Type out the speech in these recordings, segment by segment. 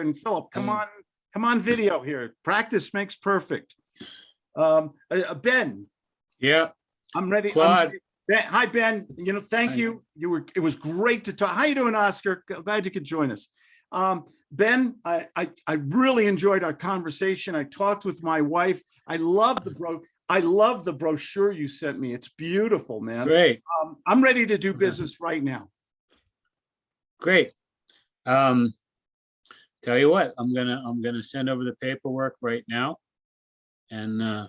and Philip, come Mm. on, come on video here. Practice makes perfect. Um, uh, uh, Ben, Yeah, I'm ready. I'm Claude. ready. Ben, hi, Ben. You know, thank Hi. you. You were, it was great to talk. How you doing, Oscar? Glad you could join us. Um, Ben, I, I, I really enjoyed our conversation. I talked with my wife. I love the bro, I love the brochure you sent me. It's beautiful, man. great, Um, I'm ready to do business right now. great. Um, tell you what, I'm gonna, I'm gonna send over the paperwork right now. And, uh,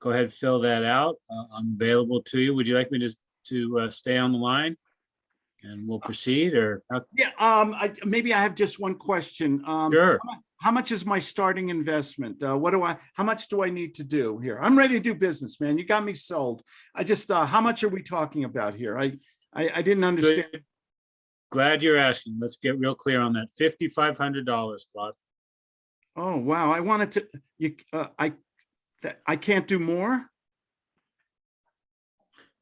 go ahead, fill that out. Uh, I'm available to you. Would you like me to, to, uh, stay on the line? And we'll proceed or, how- Yeah, um, I, maybe I have just one question. Um, sure, how mu- how much is my starting investment? Uh, what do I, how much do I need to do here? I'm ready to do business, man. You got me sold. I just, uh, how much are we talking about here? I, I, I didn't understand. good. Glad you're asking. Let's get real clear on that. Fifty-five hundred dollars, Claude. Oh, wow. I wanted to, you, uh, I, that, I can't do more?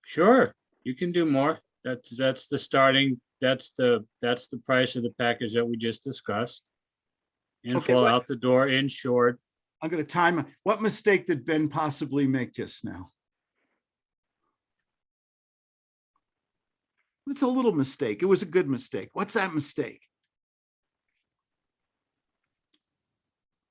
Sure, you can do more. That's, that's the starting, that's the, that's the price of the package that we just discussed. In Okay, out the door, insured. I'm gonna time, what mistake did Ben possibly make just now? It's a little mistake. It was a good mistake. What's that mistake?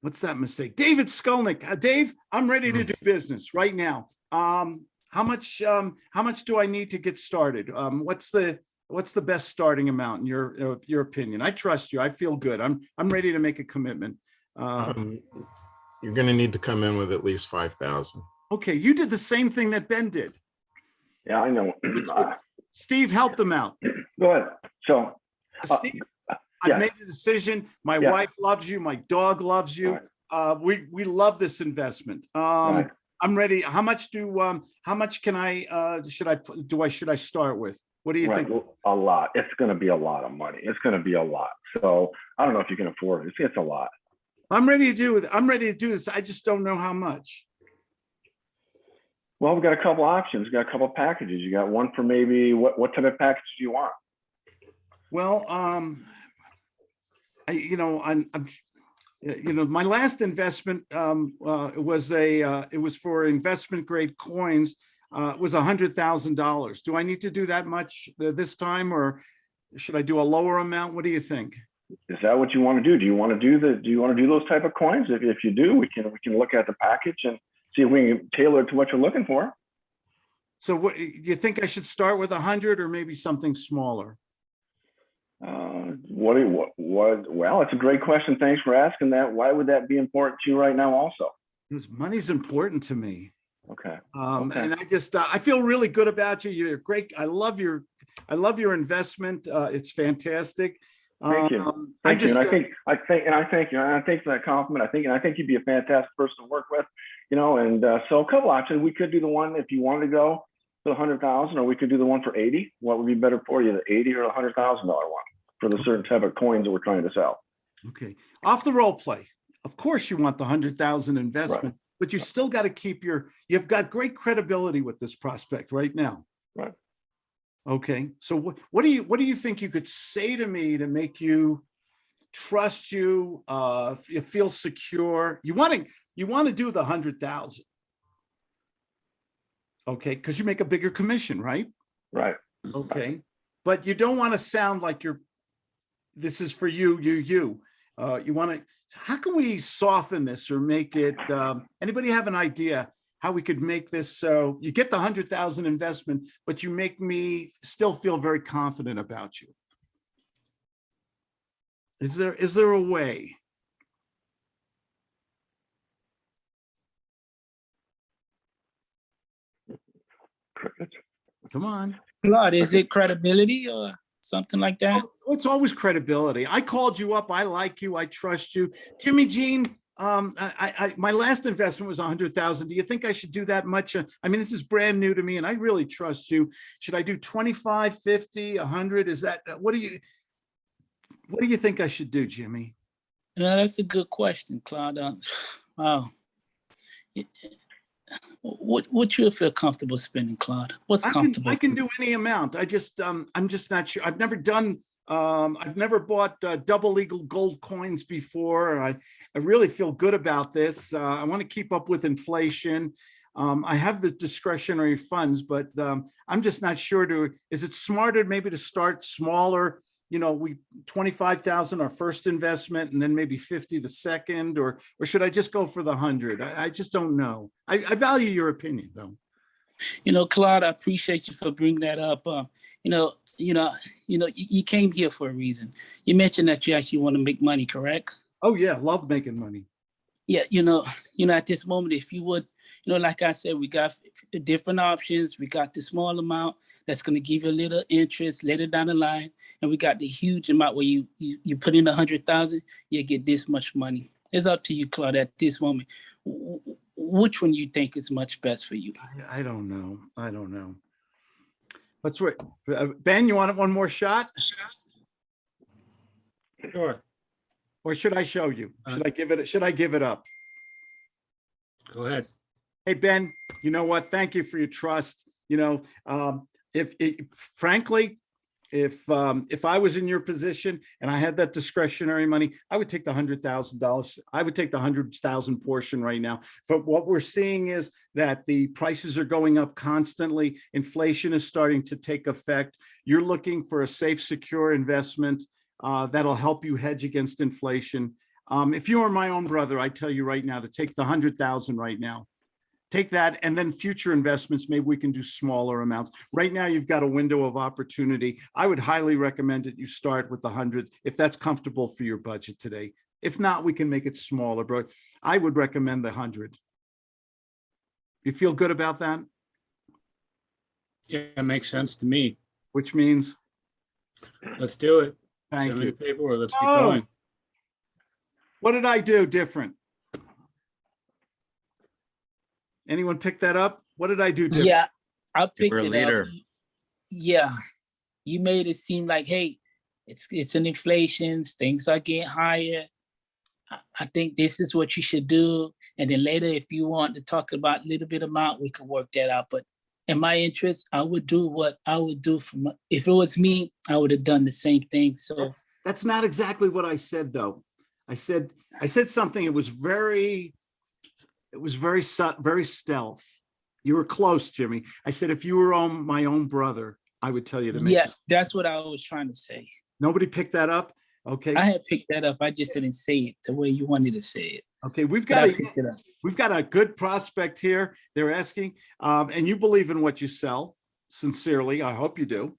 What's that mistake? David Skolnick, uh, Dave, I'm ready to Hmm. do business right now. Um, how much, um, how much do I need to get started? Um, what's the, what's the best starting amount in your, uh, your opinion? I trust you. I feel good. I'm, I'm ready to make a commitment. Uh, Um, You're gonna need to come in with at least five thousand. Okay, you did the same thing that Ben did. Yeah, I know. Steve help them out. Go ahead. So, Uh, Steve, yeah. I've made the decision. My Yeah. wife loves you. My dog loves you. Right. Uh, we, we love this investment. Um, Right. I'm ready. How much do, um, how much can I, uh, should I, do I, should I start with? What do you right, think? a lot. It's going to be a lot of money. It's going to be a lot. So I don't know if you can afford it. It's, it's a lot. I'm ready to do it. I'm ready to do this. I just don't know how much. Well, we've got a couple options. We've got a couple packages. You got one for maybe what, what type of package do you want? Well, um, I, you know, I'm, I'm, you know, my last investment, um, uh, was a, uh, it was for investment grade coins. Uh, was a hundred thousand dollars. Do I need to do that much uh, this time or should I do a lower amount? What do you think? Is that what you want to do? Do you want to do the, do you want to do those type of coins? If, if you do, we can, we can look at the package and see if we can tailor it to what you're looking for. So what, you think I should start with a hundred or maybe something smaller? Uh, what, what, what, well, it's a great question. Thanks for asking that. Why would that be important to you right now also? Because money's important to me. Okay. Um, Okay. and I just, uh, I feel really good about you. You're great. I love your, I love your investment. Uh, it's fantastic. Thank you. Um, I Thank you. And I think, I think, and I thank you. And I thank for that compliment. I think, and I think you'd be a fantastic person to work with, you know, and uh, so a couple options. We could do the one if you wanted to go for the hundred thousand, or we could do the one for 80. What would be better for you, the 80 or a hundred thousand dollar one for the certain type of coins that we're trying to sell? okay, off the role play. Of course you want the hundred thousand investment, but you still got to keep your, you've got great credibility with this prospect right now. Right. Okay, so what, what do you, what do you think you could say to me to make you trust you, uh, you feel secure? You want to, you want to do the hundred thousand. Okay, because you make a bigger commission, right? Right. Okay, but you don't want to sound like you're, this is for you, you, you. Uh, you want to, how can we soften this or make it, um, anybody have an idea how we could make this so you get the hundred thousand investment, but you make me still feel very confident about you? Is there, is there a way? Come on. Claude, is it credibility or something like that? Oh, It's always credibility. I called you up. I like you. I trust you. Jimmy Jean, um, I, I, my last investment was a hundred thousand. Do you think I should do that much? Uh, I mean, this is brand new to me and I really trust you. Should I do 25, 50, a hundred? Is that, uh, what do you, what do you think I should do, Jimmy? No, that's a good question, Claude. Uh, Wow. What, what you feel comfortable spending, Claude? What's I can, comfortable? I can do any amount. I just, um, I'm just not sure. I've never done Um, I've never bought uh, Double Eagle gold coins before. I, I really feel good about this. Uh, I want to keep up with inflation. Um, I have the discretionary funds, but um, I'm just not sure to, is it smarter maybe to start smaller? You know, we, 25,000 our first investment and then maybe 50 the second, or, or should I just go for the hundred? I, I just don't know. I, I value your opinion though. You know, Claude, I appreciate you for bringing that up. Uh, you know, you know, you know, you, you came here for a reason. You mentioned that you actually want to make money, correct? Oh yeah, love making money. Yeah, you know, you know, at this moment, if you would, you know, like I said, we got f- different options. We got the small amount that's going to give you a little interest later down the line, and we got the huge amount where you you, you put in a hundred thousand, you get this much money. It's up to you, Claude, at this moment. W- w- Which one you think is much best for you? I- I don't know. I don't know. Let's wait. Uh, Ben, you want one more shot? Sure, Or should I show you? Should I give it, should I give it up? go ahead. Hey, Ben, you know what? Thank you for your trust. You know, um, if, if- frankly, if, um, if I was in your position and I had that discretionary money, I would take the hundred thousand dollars. I would take the hundred thousand portion right now. But what we're seeing is that the prices are going up constantly. Inflation is starting to take effect. You're looking for a safe, secure investment uh, that'll help you hedge against inflation. Um, if you are my own brother, I tell you right now to take the hundred thousand right now. Take that and then future investments, maybe we can do smaller amounts. Right now, you've got a window of opportunity. I would highly recommend that you start with the hundred if that's comfortable for your budget today. If not, we can make it smaller, but I would recommend the hundred. You feel good about that? Yeah, it makes sense to me. Which means, Let's do it. Thank Send me the you. paperwork. Let's get Oh. going. What did I do different? Anyone pick that up? What did I do different? Yeah, I picked were a it leader. up. Yeah, you made it seem like, hey, it's it's an inflation, things are getting higher. I, I think this is what you should do, and then later, if you want to talk about a little bit amount, we can work that out. But in my interest, I would do what I would do for my, if it was me, I would have done the same thing. So That's- That's not exactly what I said, though. I said, I said something, it was very, it was very, very stealth. You were close, Jimmy. I said, if you were on my own brother, I would tell you to make. yeah, that's what I was trying to say. Nobody picked that up? Okay, I had picked that up. I just didn't say it the way you wanted to say it. okay, we've got, a picked it up. We've got a good prospect here. They're asking, um, and you believe in what you sell sincerely. I hope you do.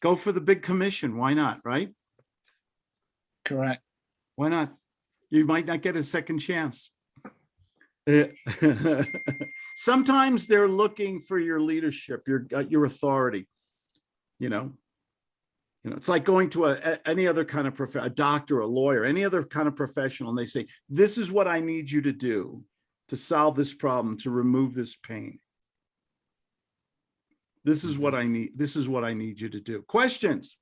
Go for the big commission. Why not, right? Correct. Why not? You might not get a second chance. Sometimes they're looking for your leadership, your, uh, your authority. You know? You know, it's like going to a, a- any other kind of prof, a doctor, a lawyer, any other kind of professional, and they say, this is what I need you to do to solve this problem, to remove this pain. This is what mm-hmm. I need, this is what I need you to do. Questions?